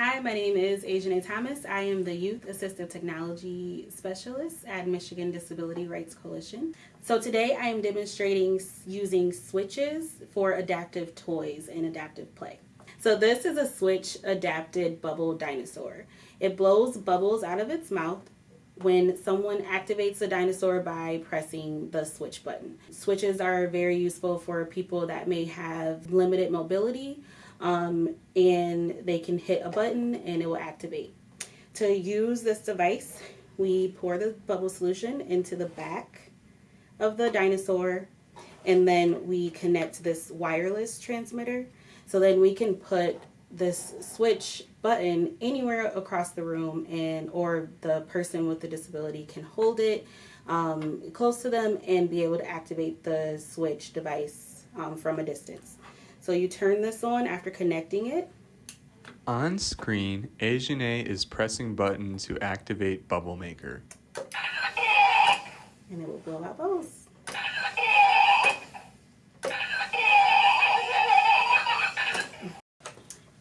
Hi, my name is Asian Thomas. I am the Youth Assistive Technology Specialist at Michigan Disability Rights Coalition. So today I am demonstrating using switches for adaptive toys and adaptive play. So this is a switch adapted bubble dinosaur. It blows bubbles out of its mouth when someone activates the dinosaur by pressing the switch button. Switches are very useful for people that may have limited mobility um, and they can hit a button and it will activate. To use this device, we pour the bubble solution into the back of the dinosaur and then we connect this wireless transmitter. So then we can put this switch button anywhere across the room and or the person with the disability can hold it um, close to them and be able to activate the switch device um, from a distance. So you turn this on after connecting it. On screen, Asiane is pressing button to activate Bubble Maker. And it will blow out bubbles.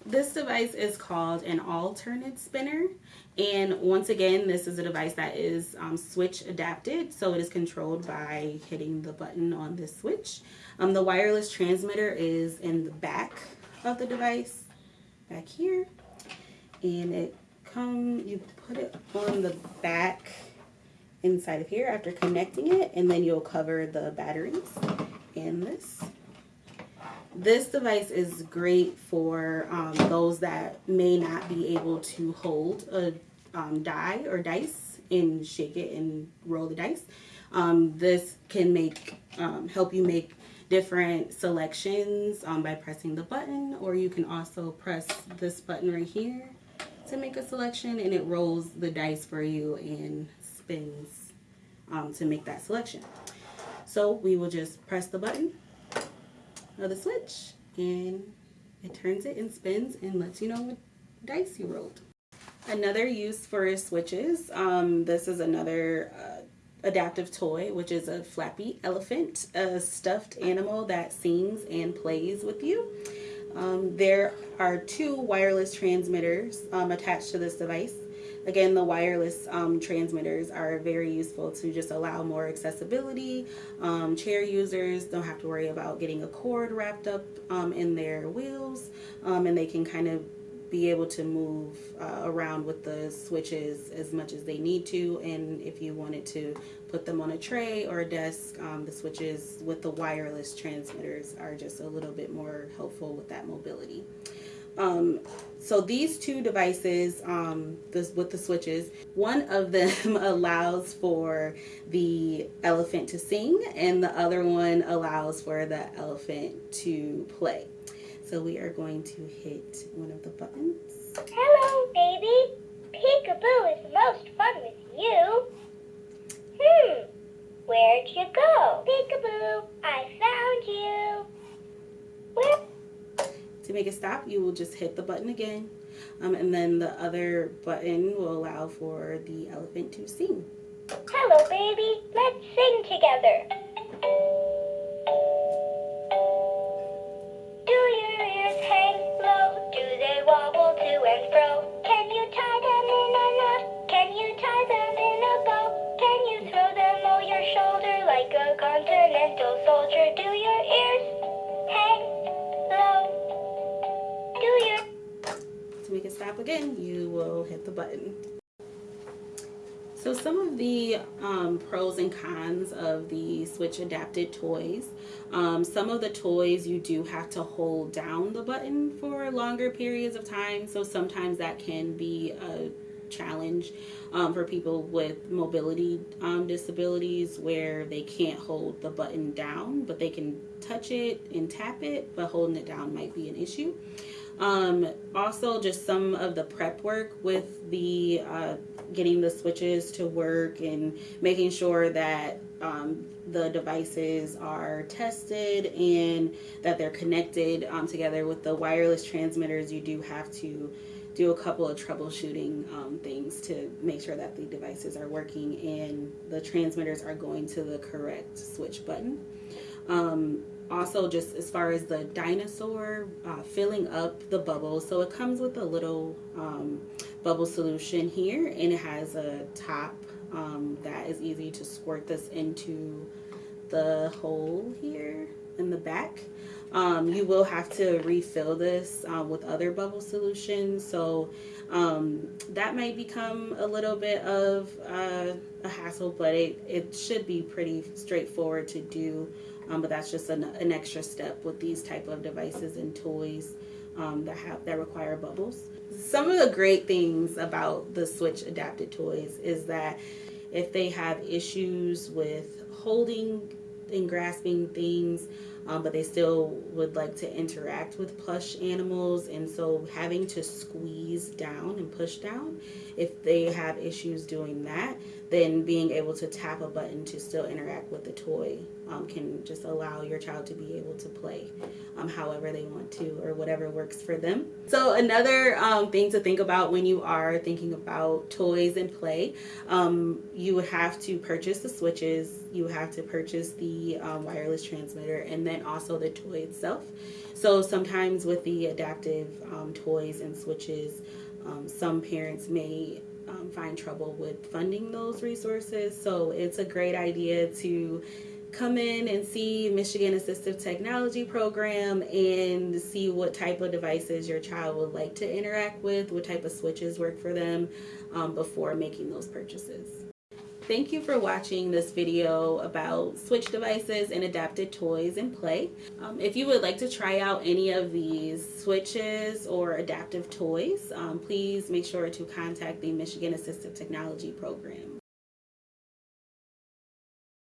This device is called an All-Turn-It spinner. And once again, this is a device that is um, switch adapted. So it is controlled by hitting the button on this switch. Um, the wireless transmitter is in the back of the device, back here. And it come, you put it on the back inside of here after connecting it. And then you'll cover the batteries in this. This device is great for um, those that may not be able to hold a um, die or dice and shake it and roll the dice. Um, this can make um, help you make different selections um, by pressing the button or you can also press this button right here to make a selection and it rolls the dice for you and spins um, to make that selection. So we will just press the button the switch and it turns it and spins and lets you know what dice you rolled. Another use for switches, um, this is another uh, adaptive toy, which is a flappy elephant, a stuffed animal that sings and plays with you. Um, there are two wireless transmitters um, attached to this device. Again, the wireless um, transmitters are very useful to just allow more accessibility. Um, chair users don't have to worry about getting a cord wrapped up um, in their wheels um, and they can kind of be able to move uh, around with the switches as much as they need to and if you wanted to put them on a tray or a desk um, the switches with the wireless transmitters are just a little bit more helpful with that mobility um, so these two devices, um, this, with the switches, one of them allows for the elephant to sing and the other one allows for the elephant to play. So we are going to hit one of the buttons. Hello, baby. Peekaboo is most fun with you. Hmm, where'd you go? Peekaboo, I to make it stop, you will just hit the button again. Um, and then the other button will allow for the elephant to sing. Hello, baby. Let's sing together. Do your ears hang low? Do they wobble to and fro? Can you tie them in a knot? Can you tie them in a bow? Can you throw them your shoulder like a continental soldier? Do your again, you will hit the button. So some of the um, pros and cons of the Switch adapted toys. Um, some of the toys you do have to hold down the button for longer periods of time. So sometimes that can be a challenge um, for people with mobility um, disabilities where they can't hold the button down, but they can touch it and tap it, but holding it down might be an issue. Um, also, just some of the prep work with the uh, getting the switches to work and making sure that um, the devices are tested and that they're connected um, together with the wireless transmitters. You do have to do a couple of troubleshooting um, things to make sure that the devices are working and the transmitters are going to the correct switch button. Um, also just as far as the dinosaur uh, filling up the bubble. So it comes with a little um, bubble solution here and it has a top um, that is easy to squirt this into the hole here in the back um, you will have to refill this uh, with other bubble solutions so um, that might become a little bit of uh, a hassle but it, it should be pretty straightforward to do um, but that's just an, an, extra step with these type of devices and toys um, that have that require bubbles. Some of the great things about the Switch adapted toys is that if they have issues with holding and grasping things, um, but they still would like to interact with plush animals, and so having to squeeze down and push down, if they have issues doing that, then being able to tap a button to still interact with the toy um, can just allow your child to be able to play um, however they want to or whatever works for them. So another um, thing to think about when you are thinking about toys and play, um, you would have to purchase the switches, you have to purchase the um, wireless transmitter, and then also the toy itself. So sometimes with the adaptive um, toys and switches, some parents may um, find trouble with funding those resources. So it's a great idea to come in and see Michigan Assistive Technology Program and see what type of devices your child would like to interact with, what type of switches work for them um, before making those purchases. Thank you for watching this video about Switch devices and adapted toys and play. Um, if you would like to try out any of these switches or adaptive toys, um, please make sure to contact the Michigan Assistive Technology Program.